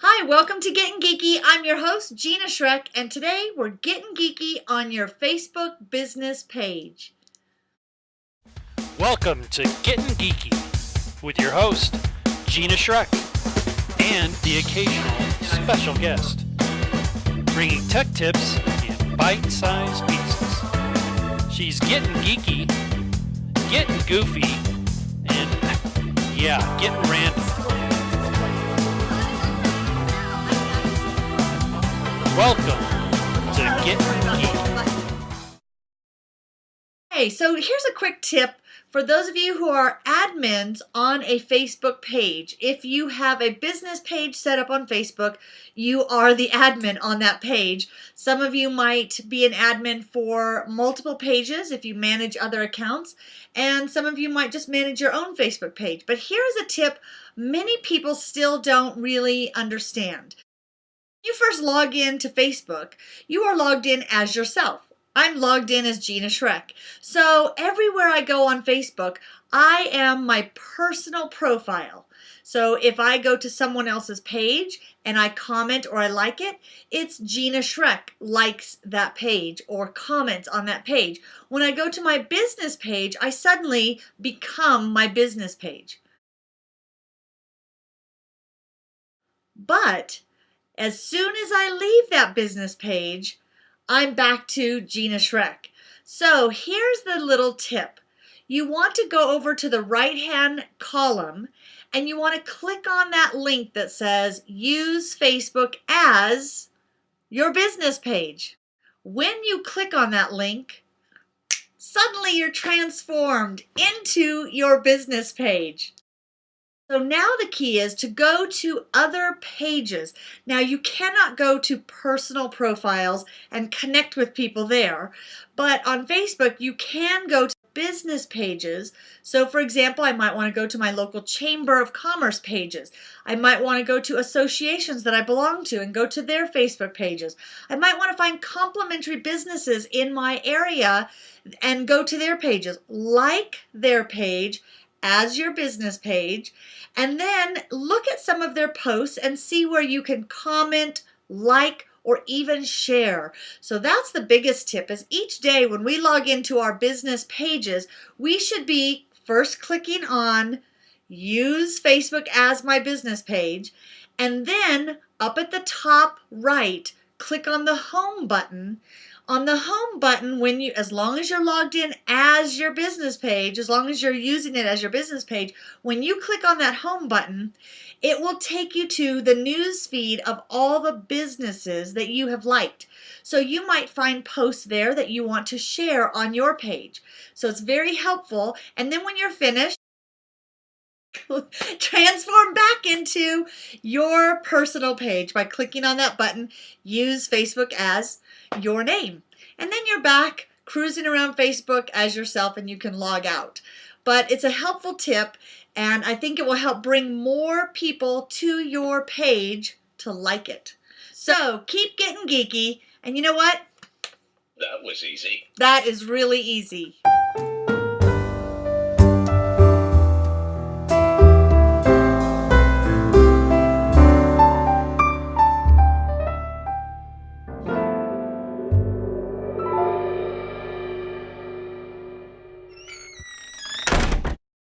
Hi, welcome to Getting Geeky. I'm your host, Gina Schreck, and today we're getting geeky on your Facebook business page. Welcome to Getting Geeky with your host, Gina Schreck, and the occasional special guest, bringing tech tips in bite sized pieces. She's getting geeky, getting goofy, and yeah, getting random. Welcome to Get Geeky. Hey, so here's a quick tip for those of you who are admins on a Facebook page. If you have a business page set up on Facebook, you are the admin on that page. Some of you might be an admin for multiple pages if you manage other accounts, and some of you might just manage your own Facebook page. But here's a tip many people still don't really understand you first log in to Facebook, you are logged in as yourself. I'm logged in as Gina Schreck. So everywhere I go on Facebook, I am my personal profile. So if I go to someone else's page and I comment or I like it, it's Gina Schreck likes that page or comments on that page. When I go to my business page, I suddenly become my business page. But as soon as I leave that business page, I'm back to Gina Schreck. So here's the little tip. You want to go over to the right hand column and you want to click on that link that says use Facebook as your business page. When you click on that link, suddenly you're transformed into your business page. So now the key is to go to other pages. Now you cannot go to personal profiles and connect with people there, but on Facebook you can go to business pages. So for example, I might want to go to my local Chamber of Commerce pages. I might want to go to associations that I belong to and go to their Facebook pages. I might want to find complementary businesses in my area and go to their pages, like their page as your business page and then look at some of their posts and see where you can comment, like, or even share. So that's the biggest tip is each day when we log into our business pages, we should be first clicking on use Facebook as my business page and then up at the top right, click on the home button. On the home button when you as long as you're logged in as your business page as long as you're using it as your business page when you click on that home button it will take you to the news feed of all the businesses that you have liked. So you might find posts there that you want to share on your page. So it's very helpful. And then when you're finished transform back into your personal page by clicking on that button use Facebook as your name. And then you're back cruising around Facebook as yourself and you can log out. But it's a helpful tip and I think it will help bring more people to your page to like it. So keep getting geeky and you know what? That was easy. That is really easy.